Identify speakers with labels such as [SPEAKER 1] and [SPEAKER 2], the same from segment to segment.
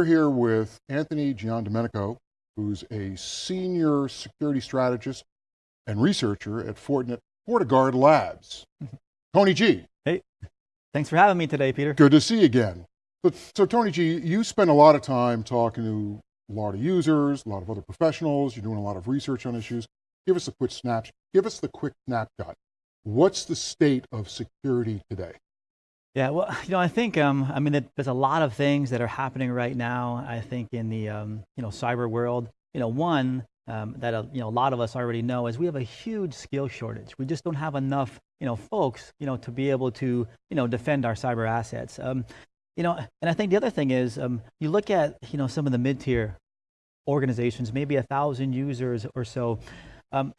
[SPEAKER 1] We're here with Anthony Giandomenico, who's a senior security strategist and researcher at Fortinet FortiGuard Labs. Mm-hmm. Tony G.
[SPEAKER 2] Hey, thanks for having me today, Peter.
[SPEAKER 1] Good to see you again. So, so Tony G, you spend a lot of time talking to a lot of users, a lot of other professionals, you're doing a lot of research on issues. Give us a quick snapshot, give us the quick snapshot. What's the state of security today?
[SPEAKER 2] Yeah, well, you know, I think, um, I mean, there's a lot of things that are happening right now, I think, in the, um, you know, cyber world. You know, one um, that, uh, you know, a lot of us already know is we have a huge skill shortage. We just don't have enough, you know, folks, you know, to be able to, you know, defend our cyber assets. Um, you know, and I think the other thing is, um, you look at, you know, some of the mid-tier organizations, maybe a thousand users or so, um,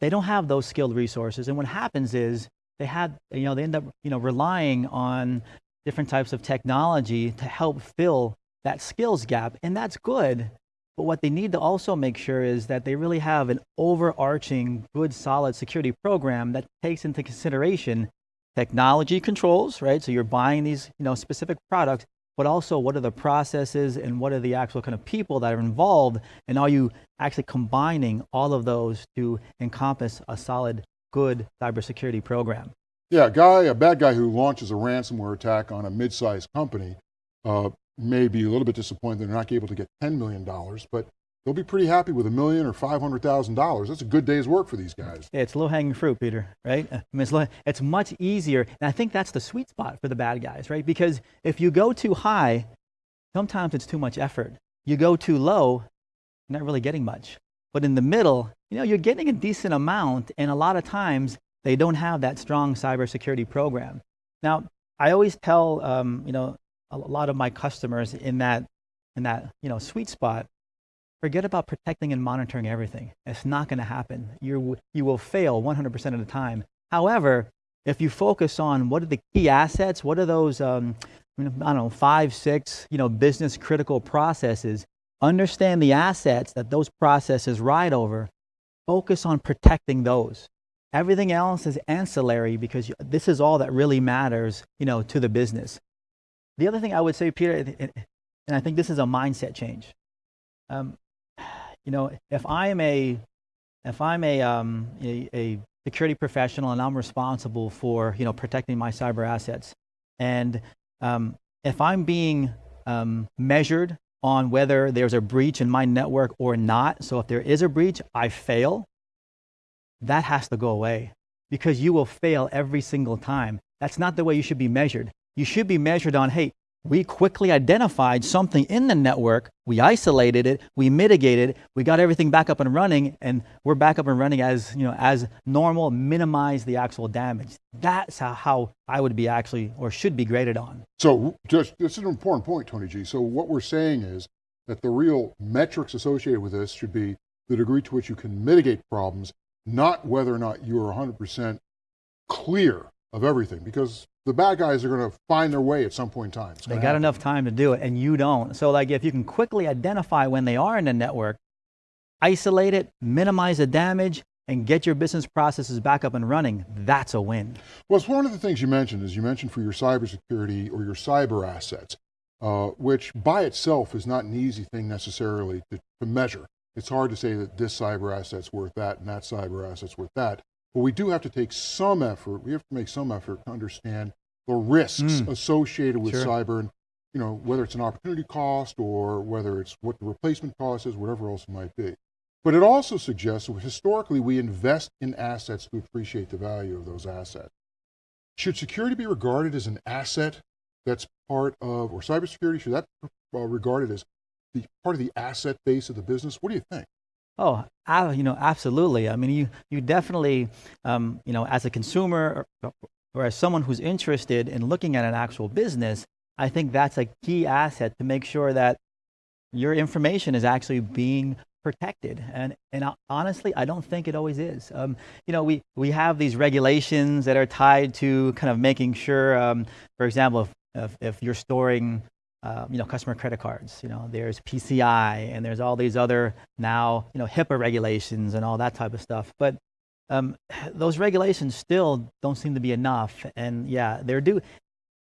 [SPEAKER 2] they don't have those skilled resources. And what happens is they had, you know, they end up, you know, relying on different types of technology to help fill that skills gap. And that's good. But what they need to also make sure is that they really have an overarching, good, solid security program that takes into consideration technology controls, right? So you're buying these, you know, specific products, but also what are the processes and what are the actual kind of people that are involved, and are you actually combining all of those to encompass a solid good cybersecurity program.
[SPEAKER 1] Yeah, a guy, a bad guy who launches a ransomware attack on a mid-sized company uh, may be a little bit disappointed they're not able to get $10 million, but they'll be pretty happy with a million or $500,000. That's a good day's work for these guys.
[SPEAKER 2] Yeah, it's low-hanging fruit, Peter, right? I mean, it's, low, it's much easier, and I think that's the sweet spot for the bad guys, right? Because if you go too high, sometimes it's too much effort. You go too low, you're not really getting much. But in the middle, you know, you're getting a decent amount, and a lot of times they don't have that strong cybersecurity program. Now, I always tell, um, you know, a lot of my customers in that, in that, you know, sweet spot, forget about protecting and monitoring everything. It's not going to happen. You, you will fail 100% of the time. However, if you focus on what are the key assets, what are those, um, I don't know, five, six, you know, business critical processes understand the assets that those processes ride over, focus on protecting those. Everything else is ancillary because this is all that really matters, you know, to the business. The other thing I would say, Peter, and I think this is a mindset change. Um, you know, if I'm a, if I'm a, um, a, a security professional and I'm responsible for, you know, protecting my cyber assets, and um, if I'm being um, measured on whether there's a breach in my network or not. So if there is a breach, I fail. That has to go away because you will fail every single time. That's not the way you should be measured. You should be measured on, hey, we quickly identified something in the network, we isolated it, we mitigated, we got everything back up and running, and we're back up and running as, you know, as normal, minimize the actual damage. That's how, how I would be actually, or should be graded on.
[SPEAKER 1] So just, this is an important point, Tony G. So what we're saying is that the real metrics associated with this should be the degree to which you can mitigate problems, not whether or not you're 100% clear of everything, because the bad guys are going to find their way at some point in time.
[SPEAKER 2] They got happen. enough time to do it and you don't. So like if you can quickly identify when they are in the network, isolate it, minimize the damage, and get your business processes back up and running, that's a win.
[SPEAKER 1] Well, it's one of the things you mentioned is you mentioned for your cybersecurity or your cyber assets, uh, which by itself is not an easy thing necessarily to, to measure. It's hard to say that this cyber asset's worth that and that cyber asset's worth that. But we do have to take some effort, we have to make some effort to understand the risks mm. associated with sure. cyber and you know, whether it's an opportunity cost or whether it's what the replacement cost is, whatever else it might be. But it also suggests that historically we invest in assets to appreciate the value of those assets. Should security be regarded as an asset that's part of, or cybersecurity, should that be uh, regarded as the part of the asset base of the business? What do you think?
[SPEAKER 2] Oh, you know, absolutely. I mean, you, you definitely, um, you know, as a consumer or, or as someone who's interested in looking at an actual business, I think that's a key asset to make sure that your information is actually being protected. And, and honestly, I don't think it always is. Um, you know, we, we have these regulations that are tied to kind of making sure, um, for example, if, if, if you're storing uh, you know, customer credit cards. You know, there's PCI and there's all these other now, you know, HIPAA regulations and all that type of stuff. But um, those regulations still don't seem to be enough. And yeah, they're due.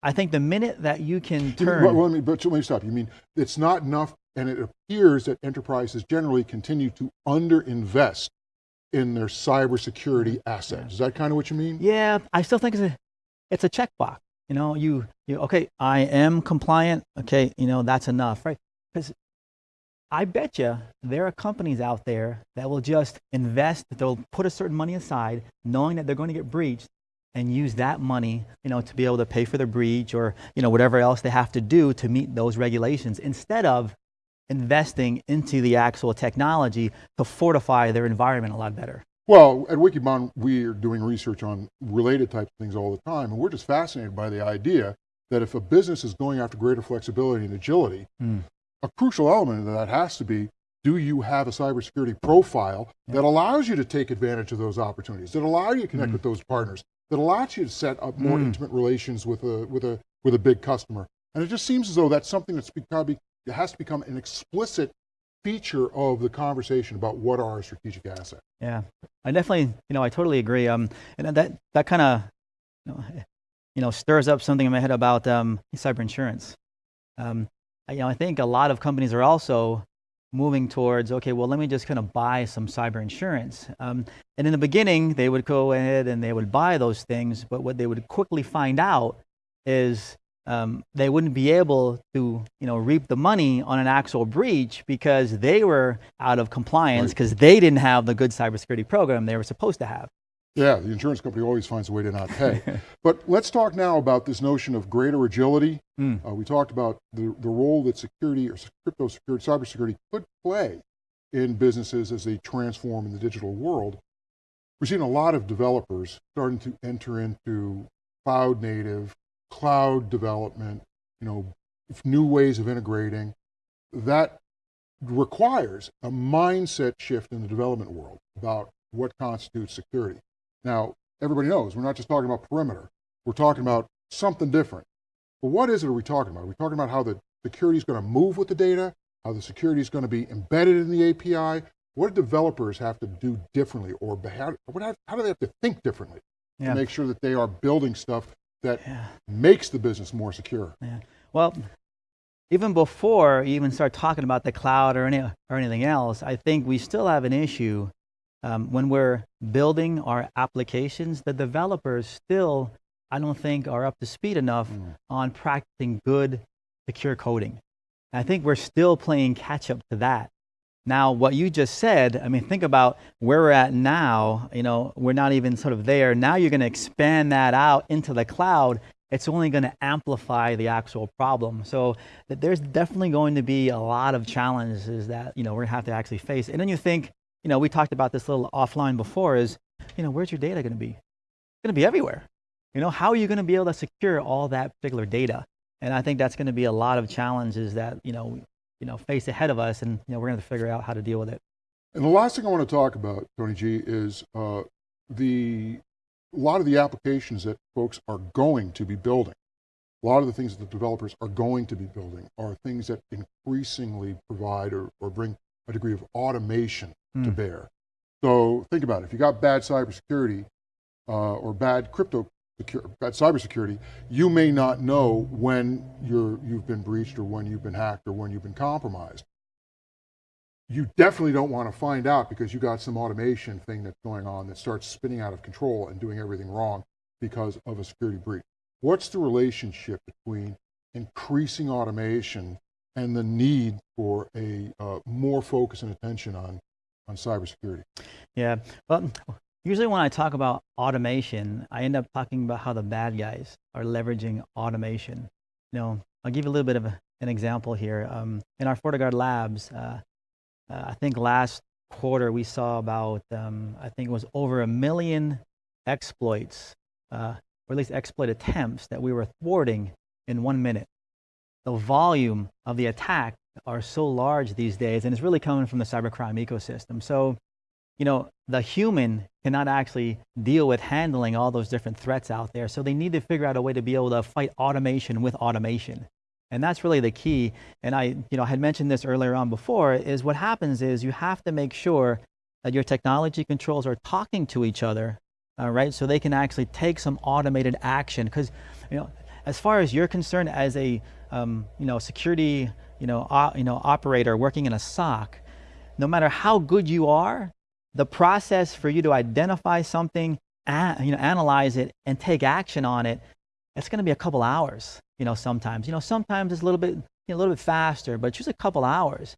[SPEAKER 2] I think the minute that you can turn,
[SPEAKER 1] Well, let me, but let me stop. You mean it's not enough, and it appears that enterprises generally continue to underinvest in their cybersecurity assets. Is that kind of what you mean?
[SPEAKER 2] yeah, I still think it's a, it's a checkbox. You know, you, you, okay, I am compliant. Okay, you know, that's enough, right? Because I bet you there are companies out there that will just invest, they'll put a certain money aside, knowing that they're going to get breached, and use that money, you know, to be able to pay for the breach or, you know, whatever else they have to do to meet those regulations instead of investing into the actual technology to fortify their environment a lot better.
[SPEAKER 1] Well, at Wikibon, we are doing research on related types of things all the time, and we're just fascinated by the idea that if a business is going after greater flexibility and agility,
[SPEAKER 2] Mm.
[SPEAKER 1] a crucial element of that has to be, do you have a cybersecurity profile that allows you to take advantage of those opportunities, that allow you to connect with those partners, that allows you to set up more
[SPEAKER 2] Mm.
[SPEAKER 1] intimate relations with a, with, a, with a big customer? And it just seems as though that's something that's become, it has to become an explicit feature of the conversation about what are our strategic assets.
[SPEAKER 2] Yeah, I definitely, you know, I totally agree. Um, and that that kind of, you know, you know, stirs up something in my head about um, cyber insurance. Um, I, you know, I think a lot of companies are also moving towards, okay, well, let me just kind of buy some cyber insurance. Um, and in the beginning, they would go ahead and they would buy those things, but what they would quickly find out is um, they wouldn't be able to, you know, reap the money on an actual breach because they were out of compliance
[SPEAKER 1] Right.
[SPEAKER 2] because they didn't have the good cybersecurity program they were supposed to have.
[SPEAKER 1] Yeah, the insurance company always finds a way to not pay. but let's talk now about this notion of greater agility.
[SPEAKER 2] Mm.
[SPEAKER 1] Uh, we talked about the, the role that security or crypto security, cybersecurity could play in businesses as they transform in the digital world. We're seeing a lot of developers starting to enter into cloud native, cloud development, you know, new ways of integrating. That requires a mindset shift in the development world about what constitutes security. Now, everybody knows we're not just talking about perimeter. We're talking about something different. But what is it are we talking about? Are we talking about how the security is going to move with the data, how the security is going to be embedded in the API? What do developers have to do differently, or how, how do they have to think differently
[SPEAKER 2] Yeah.
[SPEAKER 1] to make sure that they are building stuff that
[SPEAKER 2] Yeah.
[SPEAKER 1] makes the business more secure?
[SPEAKER 2] Yeah. Well, even before you even start talking about the cloud or any or anything else, I think we still have an issue um, when we're building our applications. The developers still, I don't think, are up to speed enough
[SPEAKER 1] Mm.
[SPEAKER 2] on practicing good, secure coding. I think we're still playing catch up to that. Now, what you just said, I mean, think about where we're at now. You know, we're not even sort of there. Now you're going to expand that out into the cloud. It's only going to amplify the actual problem. So th- there's definitely going to be a lot of challenges that you know we're going to have to actually face. And then you think, you know, we talked about this little offline before. Is you know, where's your data going to be? It's going to be everywhere. You know, how are you going to be able to secure all that particular data? And I think that's going to be a lot of challenges that you know, you know, face ahead of us, and you know, we're going to figure out how to deal with it.
[SPEAKER 1] And the last thing I want to talk about, Tony G, is uh, the a lot of the applications that folks are going to be building. A lot of the things that the developers are going to be building are things that increasingly provide or, or bring a degree of automation to
[SPEAKER 2] Mm.
[SPEAKER 1] bear. So think about it. If you got bad cybersecurity uh, or bad crypto secure, bad cybersecurity, you may not know when you're, you've been breached or when you've been hacked or when you've been compromised you definitely don't want to find out because you got some automation thing that's going on that starts spinning out of control and doing everything wrong because of a security breach. What's the relationship between increasing automation and the need for a uh, more focus and attention on, on cybersecurity?
[SPEAKER 2] Yeah. Well, usually when I talk about automation, I end up talking about how the bad guys are leveraging automation. You know, I'll give you a little bit of a, an example here. Um, in our FortiGuard labs, uh, uh, I think last quarter we saw about, um, I think it was over a million exploits, uh, or at least exploit attempts that we were thwarting in one minute. The volume of the attack are so large these days, and it's really coming from the cybercrime ecosystem. So, you know, the human cannot actually deal with handling all those different threats out there. So they need to figure out a way to be able to fight automation with automation. And that's really the key. And I, you know, I had mentioned this earlier on before, is what happens is you have to make sure that your technology controls are talking to each other, all right, so they can actually take some automated action. Because, you know, as far as you're concerned, as a um, you know security you know o- you know operator working in a SOC, no matter how good you are, the process for you to identify something, you know, analyze it, and take action on it, it's going to be a couple hours. You know, sometimes you know sometimes it's a little bit you know, a little bit faster, but just a couple hours.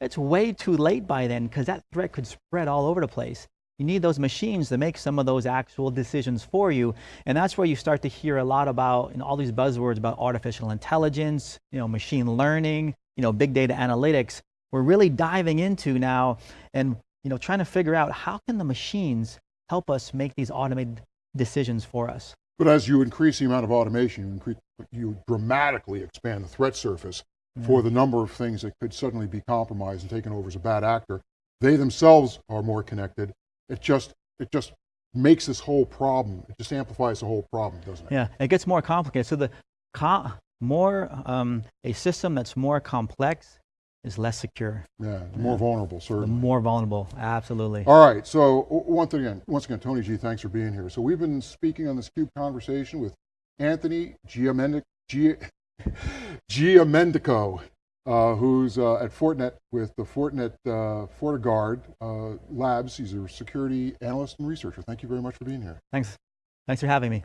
[SPEAKER 2] It's way too late by then because that threat could spread all over the place. You need those machines to make some of those actual decisions for you. And that's where you start to hear a lot about you know, all these buzzwords about artificial intelligence, you know, machine learning, you know, big data analytics. We're really diving into now and you know, trying to figure out how can the machines help us make these automated decisions for us.
[SPEAKER 1] But as you increase the amount of automation, you, increase, you dramatically expand the threat surface for the number of things that could suddenly be compromised and taken over as a bad actor. They themselves are more connected. It just, it just makes this whole problem, it just amplifies the whole problem, doesn't it?
[SPEAKER 2] Yeah, it gets more complicated. So the co- more um, a system that's more complex is less secure.
[SPEAKER 1] Yeah, more vulnerable,
[SPEAKER 2] The more vulnerable, absolutely.
[SPEAKER 1] All right, so once again, once again, Tony G, thanks for being here. So we've been speaking on this CUBE conversation with Anthony Giamendic, Gia, Giamendico, uh, who's uh, at Fortinet with the Fortinet uh, FortiGuard uh, Labs. He's a security analyst and researcher. Thank you very much for being here.
[SPEAKER 2] Thanks. Thanks for having me.